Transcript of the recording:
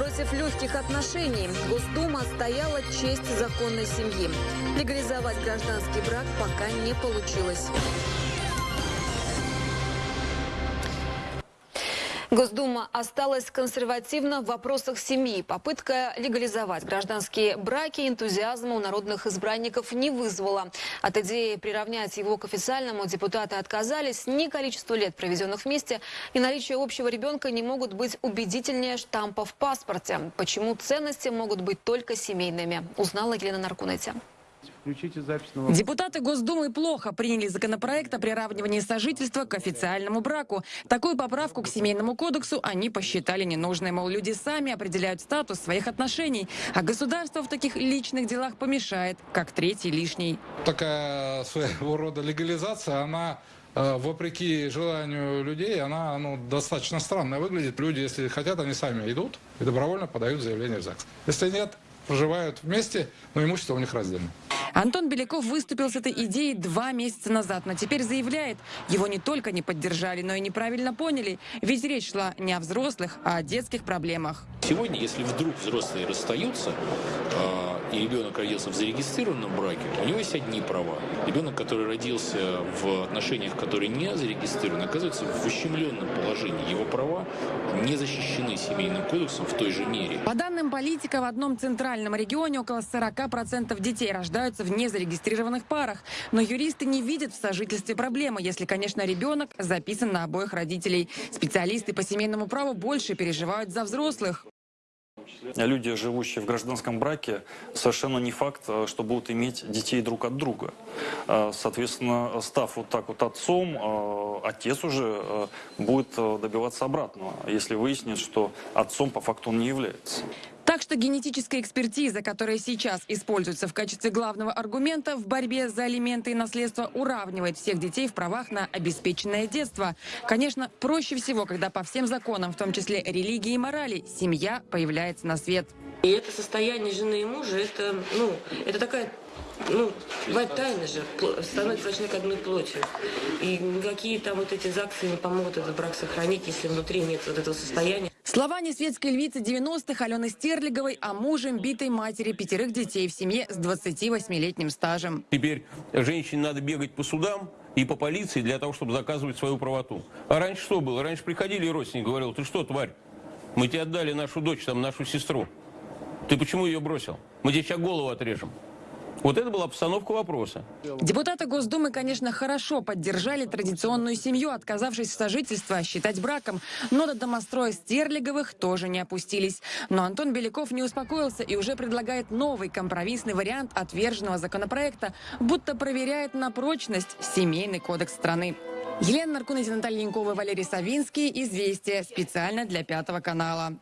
Против легких отношений Госдума стояла честь законной семьи. Легализовать гражданский брак пока не получилось. Госдума осталась консервативна в вопросах семьи. Попытка легализовать гражданские браки энтузиазма у народных избранников не вызвала. От идеи приравнять его к официальному депутаты отказались. Ни количество лет, проведенных вместе, и наличие общего ребенка не могут быть убедительнее штампа в паспорте. Почему ценности могут быть только семейными, узнала Елена Наркунете. Включите запись на вопрос. Депутаты Госдумы плохо приняли законопроект о приравнивании сожительства к официальному браку. Такую поправку к Семейному кодексу они посчитали ненужной. Мол, люди сами определяют статус своих отношений, а государство в таких личных делах помешает, как третий лишний. такая своего рода легализация, она э, вопреки желанию людей, она ну, достаточно странно выглядит. Люди, если хотят, они сами идут и добровольно подают заявление в ЗАГС. Если нет, проживают вместе, но имущество у них раздельно. Антон Беляков выступил с этой идеей два месяца назад, но теперь заявляет, его не только не поддержали, но и неправильно поняли. Ведь речь шла не о взрослых, а о детских проблемах. Сегодня, если вдруг взрослые расстаются, а, и ребенок родился в зарегистрированном браке, у него есть одни права. Ребенок, который родился в отношениях, которые не зарегистрированы, оказывается в ущемленном положении. Его права не защищены семейным кодексом в той же мере. По данным политика, в одном центральном регионе около 40% детей рождаются в незарегистрированных парах. Но юристы не видят в сожительстве проблемы, если, конечно, ребенок записан на обоих родителей. Специалисты по семейному праву больше переживают за взрослых. Люди, живущие в гражданском браке, совершенно не факт, э, что будут иметь детей друг от друга. Э, Соответственно, став вот так вот отцом, э, отец уже будет добиваться обратного, если выяснит, что отцом по факту он не является. Так что генетическая экспертиза, которая сейчас используется в качестве главного аргумента в борьбе за алименты и наследство, уравнивает всех детей в правах на обеспеченное детство. Конечно, проще всего, когда по всем законам, в том числе религии и морали, семья появляется на свет. И это состояние жены и мужа, это, ну, это такая, ну, бывает тайна же, становится человек одной плотью. И никакие там вот эти ЗАГСы не помогут этот брак сохранить, если внутри нет вот этого состояния. Слова несветской львицы 90-х Алены Стерлиговой о мужем битой матери пятерых детей в семье с 28-летним стажем. Теперь женщине надо бегать по судам и по полиции для того, чтобы доказывать свою правоту. А раньше что было? Раньше приходили родственники, говорил, ты что, тварь, мы тебе отдали нашу дочь, там, нашу сестру. Ты почему ее бросил? Мы тебе сейчас голову отрежем. Вот это была постановка вопроса. Депутаты Госдумы, конечно, хорошо поддержали традиционную семью, отказавшись в сожительство считать браком. Но до домостроя Стерлиговых тоже не опустились. Но Антон Беляков не успокоился и уже предлагает новый компромиссный вариант отверженного законопроекта, будто проверяет на прочность семейный кодекс страны. Елена Наркунова, Наталья Янкова, Валерий Савинский. Известия. Специально для Пятого канала.